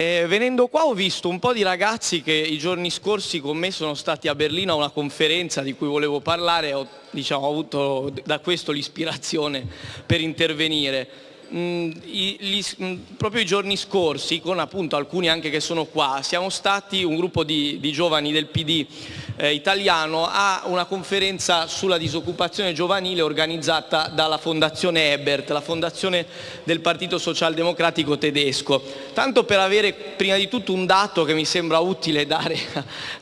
Eh, venendo qua ho visto un po' di ragazzi che i giorni scorsi con me sono stati a Berlino a una conferenza di cui volevo parlare, ho, diciamo, ho avuto da questo l'ispirazione per intervenire. Mm, i, gli, mm, proprio i giorni scorsi, con appunto alcuni anche che sono qua, siamo stati un gruppo di, di giovani del PD eh, italiano a una conferenza sulla disoccupazione giovanile organizzata dalla Fondazione Ebert, la fondazione del Partito Socialdemocratico tedesco. Tanto per avere prima di tutto un dato che mi sembra utile dare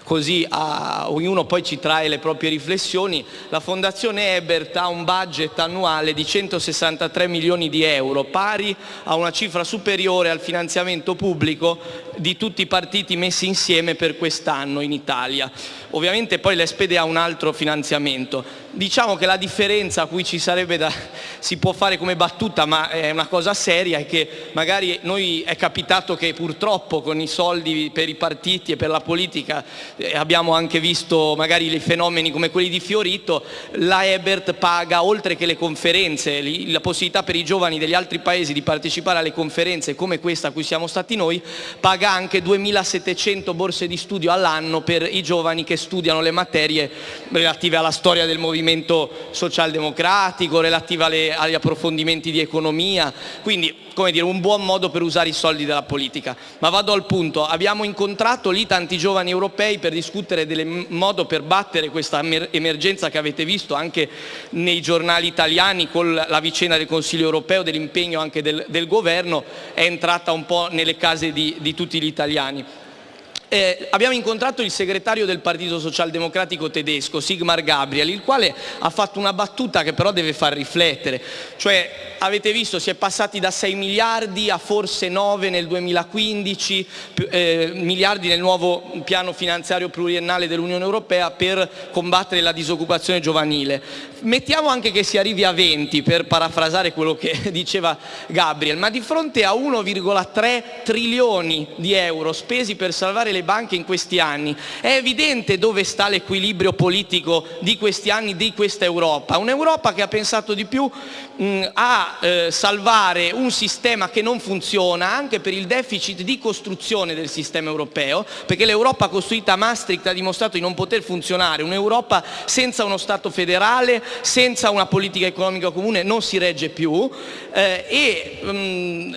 così a ognuno poi ci trae le proprie riflessioni, la Fondazione Ebert ha un budget annuale di 163 milioni di euro, pari a una cifra superiore al finanziamento pubblico di tutti i partiti messi insieme per quest'anno in Italia. Ovviamente poi l'Espede ha un altro finanziamento. Diciamo che la differenza a cui ci sarebbe da, si può fare come battuta, ma è una cosa seria, è che magari noi è capitato che purtroppo con i soldi per i partiti e per la politica eh, abbiamo anche visto magari dei fenomeni come quelli di Fiorito, la Ebert paga oltre che le conferenze, la possibilità per i giovani degli altri paesi di partecipare alle conferenze come questa a cui siamo stati noi, paga anche 2700 borse di studio all'anno per i giovani che studiano le materie relative alla storia del movimento socialdemocratico, relative agli approfondimenti di economia, quindi come dire, un buon modo per usare i soldi della politica. Ma vado al punto, abbiamo incontrato lì tanti giovani europei per discutere del modo per battere questa emergenza che avete visto anche nei giornali italiani con la vicenda del Consiglio europeo, dell'impegno anche del, del governo, è entrata un po' nelle case di, di tutti gli italiani. Eh, abbiamo incontrato il segretario del Partito Socialdemocratico tedesco, Sigmar Gabriel, il quale ha fatto una battuta che però deve far riflettere. Cioè, avete visto, si è passati da 6 miliardi a forse 9 nel 2015, eh, miliardi nel nuovo piano finanziario pluriennale dell'Unione Europea per combattere la disoccupazione giovanile. Mettiamo anche che si arrivi a 20, per parafrasare quello che diceva Gabriel, ma di fronte a 1,3 trilioni di euro spesi per salvare le banche in questi anni, è evidente dove sta l'equilibrio politico di questi anni, di questa Europa. Un'Europa che ha pensato di più mh, a eh, salvare un sistema che non funziona anche per il deficit di costruzione del sistema europeo, perché l'Europa costruita a Maastricht ha dimostrato di non poter funzionare. Un'Europa senza uno Stato federale, senza una politica economica comune non si regge più eh, e mh,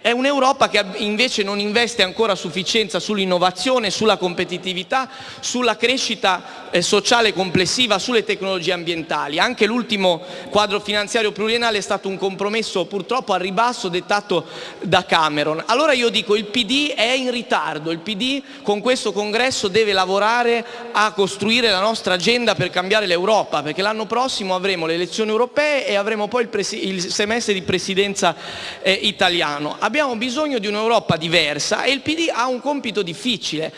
è un'Europa che invece non investe ancora a sufficienza sull'innovazione sulla competitività, sulla crescita eh, sociale complessiva, sulle tecnologie ambientali. Anche l'ultimo quadro finanziario pluriennale è stato un compromesso purtroppo al ribasso dettato da Cameron. Allora io dico il PD è in ritardo, il PD con questo congresso deve lavorare a costruire la nostra agenda per cambiare l'Europa, perché l'anno prossimo avremo le elezioni europee e avremo poi il, il semestre di presidenza eh, italiano. Abbiamo bisogno di un'Europa diversa e il PD ha un compito difficile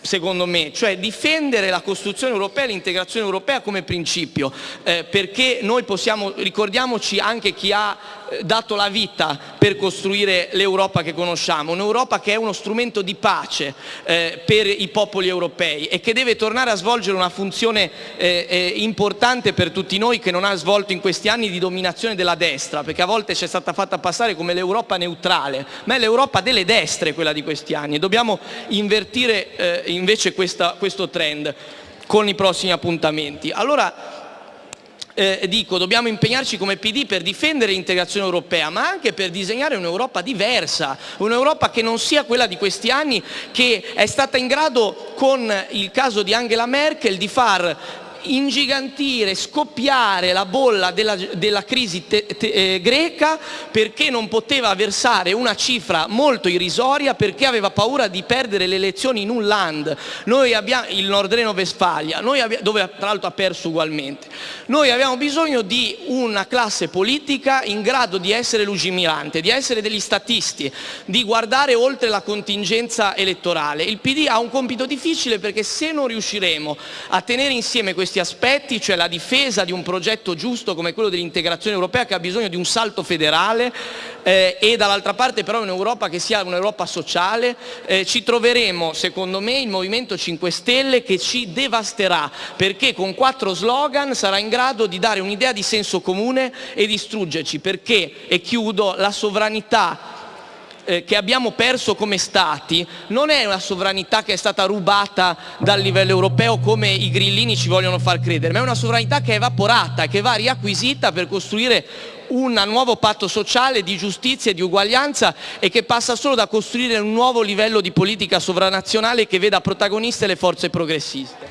secondo me, cioè difendere la costruzione europea e l'integrazione europea come principio, eh, perché noi possiamo, ricordiamoci anche chi ha dato la vita per costruire l'Europa che conosciamo, un'Europa che è uno strumento di pace eh, per i popoli europei e che deve tornare a svolgere una funzione eh, eh, importante per tutti noi che non ha svolto in questi anni di dominazione della destra, perché a volte ci è stata fatta passare come l'Europa neutrale, ma è l'Europa delle destre quella di questi anni e dobbiamo invertire eh, invece questa, questo trend con i prossimi appuntamenti. Allora, eh, dico, dobbiamo impegnarci come PD per difendere l'integrazione europea, ma anche per disegnare un'Europa diversa, un'Europa che non sia quella di questi anni, che è stata in grado, con il caso di Angela Merkel, di far ingigantire, scoppiare la bolla della, della crisi te, te, eh, greca perché non poteva versare una cifra molto irrisoria perché aveva paura di perdere le elezioni in un land, noi abbiamo, il Nordreno-Vestfalia, dove tra l'altro ha perso ugualmente. Noi abbiamo bisogno di una classe politica in grado di essere lungimirante, di essere degli statisti, di guardare oltre la contingenza elettorale. Il PD ha un compito difficile perché se non riusciremo a tenere insieme questi questi aspetti, cioè la difesa di un progetto giusto come quello dell'integrazione europea che ha bisogno di un salto federale eh, e dall'altra parte però un'Europa che sia un'Europa sociale, eh, ci troveremo secondo me il Movimento 5 Stelle che ci devasterà perché con quattro slogan sarà in grado di dare un'idea di senso comune e distruggerci perché, e chiudo, la sovranità che abbiamo perso come Stati non è una sovranità che è stata rubata dal livello europeo come i grillini ci vogliono far credere, ma è una sovranità che è evaporata che va riacquisita per costruire un nuovo patto sociale di giustizia e di uguaglianza e che passa solo da costruire un nuovo livello di politica sovranazionale che veda protagoniste le forze progressiste.